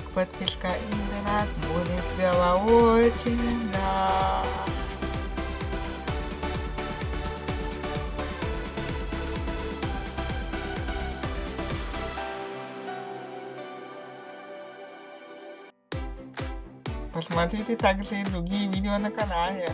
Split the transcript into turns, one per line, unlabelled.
подписка и донат будет дело очень да. Посмотрите также и другие видео на канале.